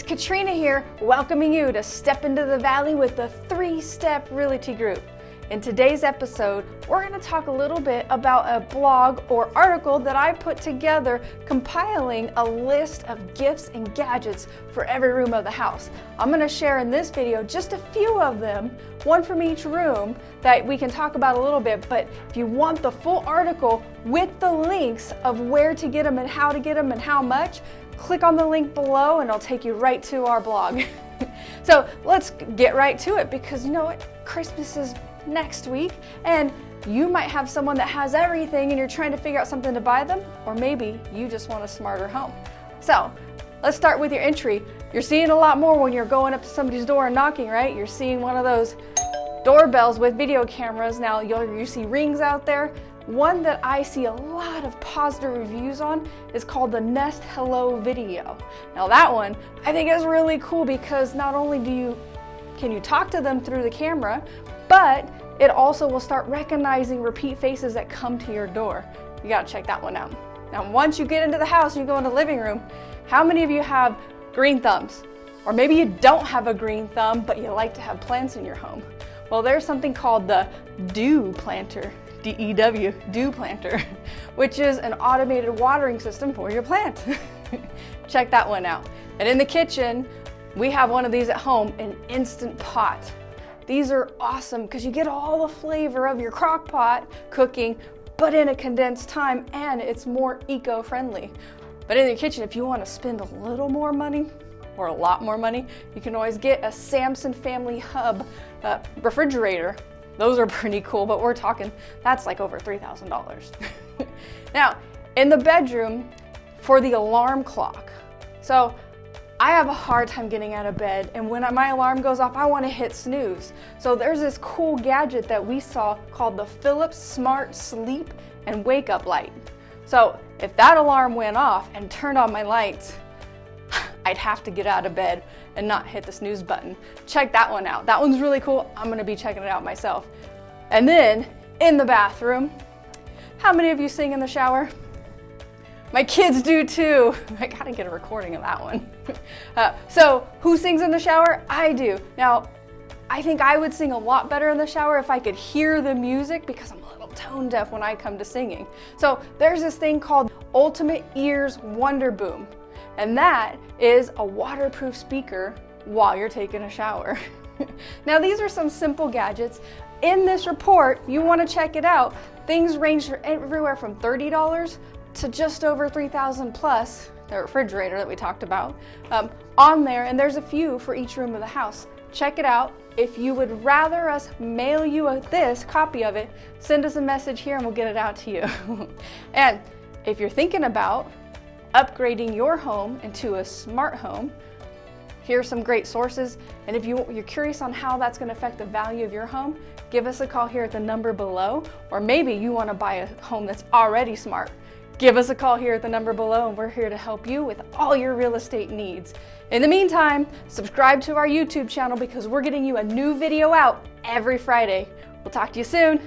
Katrina here, welcoming you to Step into the Valley with the Three Step Realty Group. In today's episode, we're going to talk a little bit about a blog or article that I put together compiling a list of gifts and gadgets for every room of the house. I'm going to share in this video just a few of them, one from each room that we can talk about a little bit, but if you want the full article with the links of where to get them and how to get them and how much, click on the link below and it'll take you right to our blog. so let's get right to it because you know what? Christmas is next week and you might have someone that has everything and you're trying to figure out something to buy them or maybe you just want a smarter home. So let's start with your entry. You're seeing a lot more when you're going up to somebody's door and knocking, right? You're seeing one of those doorbells with video cameras. Now you'll, you see rings out there. One that I see a lot of positive reviews on is called the Nest Hello video. Now that one I think is really cool because not only do you can you talk to them through the camera, but it also will start recognizing repeat faces that come to your door. You gotta check that one out. Now, once you get into the house and you go in the living room, how many of you have green thumbs? Or maybe you don't have a green thumb, but you like to have plants in your home. Well, there's something called the Dew Planter, D-E-W, Dew Planter, which is an automated watering system for your plant. Check that one out. And in the kitchen, we have one of these at home, an Instant Pot. These are awesome because you get all the flavor of your crock pot cooking, but in a condensed time and it's more eco-friendly. But in your kitchen, if you want to spend a little more money, or a lot more money, you can always get a Samsung Family Hub uh, refrigerator. Those are pretty cool, but we're talking, that's like over $3,000. now, in the bedroom, for the alarm clock. So I have a hard time getting out of bed and when my alarm goes off, I wanna hit snooze. So there's this cool gadget that we saw called the Philips Smart Sleep and Wake Up Light. So if that alarm went off and turned on my lights, I'd have to get out of bed and not hit the snooze button. Check that one out. That one's really cool. I'm gonna be checking it out myself. And then in the bathroom, how many of you sing in the shower? My kids do too. I gotta get a recording of that one. Uh, so who sings in the shower? I do. Now, I think I would sing a lot better in the shower if I could hear the music because I'm a little tone deaf when I come to singing. So there's this thing called Ultimate Ears Wonder Boom. And that is a waterproof speaker while you're taking a shower. now these are some simple gadgets. In this report, you wanna check it out. Things range everywhere from $30 to just over 3,000 plus, the refrigerator that we talked about, um, on there, and there's a few for each room of the house. Check it out. If you would rather us mail you a, this copy of it, send us a message here and we'll get it out to you. and if you're thinking about upgrading your home into a smart home, here are some great sources. And if you, you're curious on how that's gonna affect the value of your home, give us a call here at the number below, or maybe you wanna buy a home that's already smart give us a call here at the number below and we're here to help you with all your real estate needs. In the meantime, subscribe to our YouTube channel because we're getting you a new video out every Friday. We'll talk to you soon.